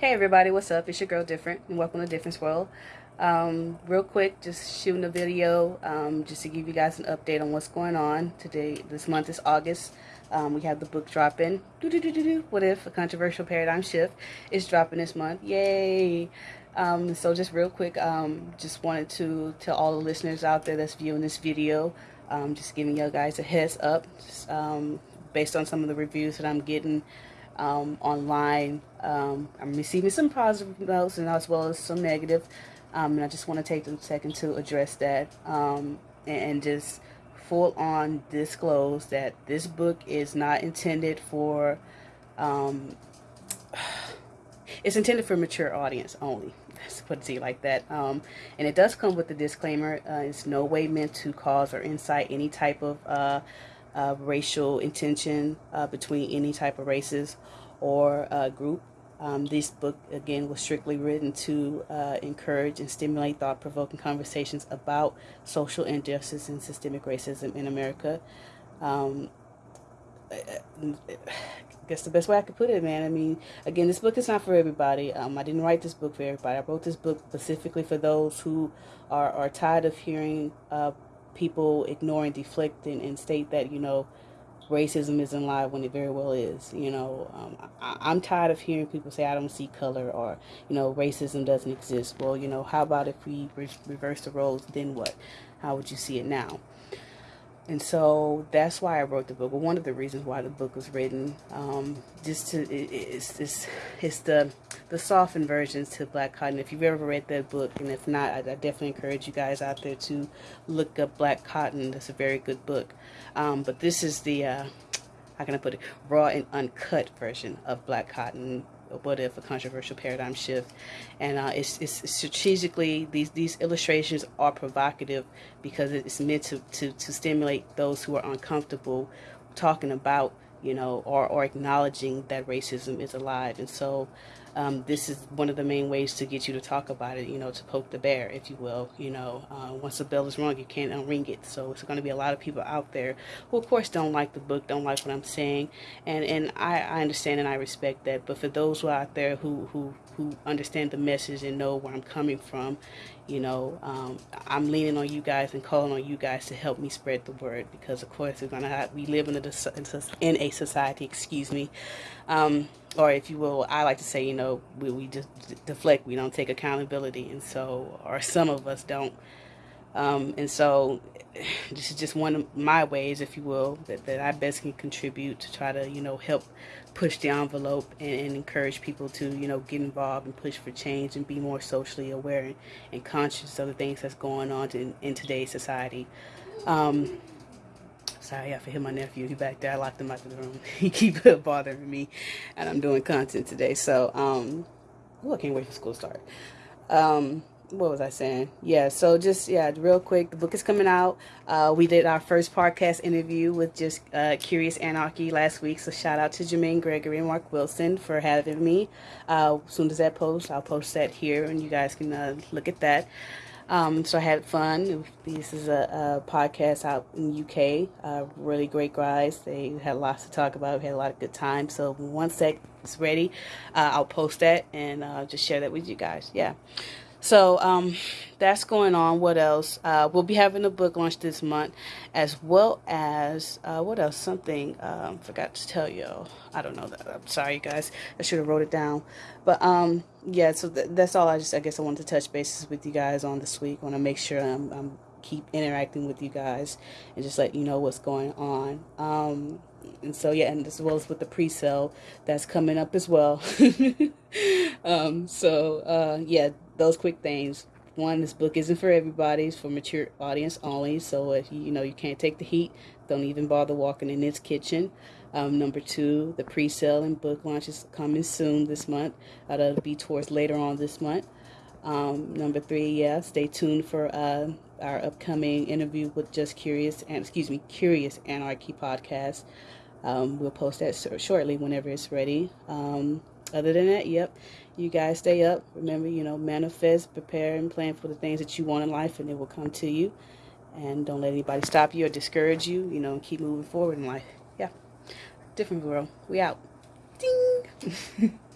Hey everybody, what's up? It's your girl Different, and welcome to Difference World. Um, real quick, just shooting a video um, just to give you guys an update on what's going on today. This month is August. Um, we have the book dropping. What if a controversial paradigm shift is dropping this month? Yay! Um, so just real quick, um, just wanted to tell all the listeners out there that's viewing this video, um, just giving you guys a heads up, just, based on some of the reviews that I'm getting um, online. Um, I'm receiving some positive notes and as well as some negative. Um, and I just want to take a second to address that um, and, and, just full on disclose that this book is not intended for, um, it's intended for mature audience only. Let's put it like that. Um, and it does come with a disclaimer. Uh, it's no way meant to cause or incite any type of uh, uh, racial intention uh, between any type of races or uh, group. Um, this book, again, was strictly written to uh, encourage and stimulate thought-provoking conversations about social injustice and systemic racism in America. Um, I guess the best way I could put it, man. I mean, again, this book is not for everybody. Um, I didn't write this book for everybody. I wrote this book specifically for those who are, are tired of hearing uh, people ignore and deflect and, and state that, you know, racism isn't alive when it very well is. You know, um, I, am tired of hearing people say, I don't see color or, you know, racism doesn't exist. Well, you know, how about if we re reverse the roles, then what? How would you see it now? And so that's why I wrote the book. Well, one of the reasons why the book was written, um, just to it, it's, it's it's the the softened versions to Black Cotton. If you've ever read that book, and if not, I, I definitely encourage you guys out there to look up Black Cotton. That's a very good book. Um, but this is the uh, how can I put it, raw and uncut version of Black Cotton what if a controversial paradigm shift? And uh, it's, it's strategically these these illustrations are provocative because it's meant to, to, to stimulate those who are uncomfortable talking about you know or, or acknowledging that racism is alive and so um, this is one of the main ways to get you to talk about it, you know, to poke the bear, if you will. You know, uh, once the bell is rung, you can't unring it. So it's going to be a lot of people out there who, of course, don't like the book, don't like what I'm saying, and and I, I understand and I respect that. But for those who are out there who who who understand the message and know where I'm coming from, you know, um, I'm leaning on you guys and calling on you guys to help me spread the word because, of course, we're gonna have, we live in a in a society, excuse me, um, or if you will, I like to say, you know, we, we just deflect, we don't take accountability, and so, or some of us don't. Um, and so this is just one of my ways, if you will, that, that I best can contribute to try to, you know, help push the envelope and, and encourage people to, you know, get involved and push for change and be more socially aware and, and conscious of the things that's going on in, in today's society. Um, sorry, I hear my nephew. He back there. I locked him out of the room. he keep bothering me, and I'm doing content today. So, um, oh, I can't wait for school to start. Um, what was I saying? Yeah, so just, yeah, real quick, the book is coming out. Uh, we did our first podcast interview with just uh, Curious Anarchy last week, so shout out to Jermaine Gregory and Mark Wilson for having me. Uh, as soon as that post, I'll post that here, and you guys can uh, look at that. Um, so I had fun. This is a, a podcast out in UK. Uh, really great guys. They had lots to talk about. We had a lot of good time. So once that is ready, uh, I'll post that and uh, just share that with you guys. Yeah. So um, that's going on. What else? Uh, we'll be having a book launch this month, as well as uh, what else? Something um, forgot to tell you. I don't know that. I'm sorry, you guys. I should have wrote it down. But um, yeah. So th that's all. I just I guess I wanted to touch bases with you guys on this week. I want to make sure I'm, I'm keep interacting with you guys and just let you know what's going on. Um, and so yeah, and as well as with the pre-sale that's coming up as well. um, so uh, yeah those quick things. One, this book isn't for everybody; it's for mature audience only. So if you, you know you can't take the heat, don't even bother walking in its kitchen. Um, number two, the pre-sale and book launch is coming soon this month. Uh, that'll be towards later on this month. Um, number three, yeah, stay tuned for uh, our upcoming interview with Just Curious and excuse me, Curious Anarchy podcast. Um, we'll post that shortly whenever it's ready. Um, other than that, yep, you guys stay up. Remember, you know, manifest, prepare, and plan for the things that you want in life, and it will come to you. And don't let anybody stop you or discourage you, you know, keep moving forward in life. Yeah. Different world. We out. Ding!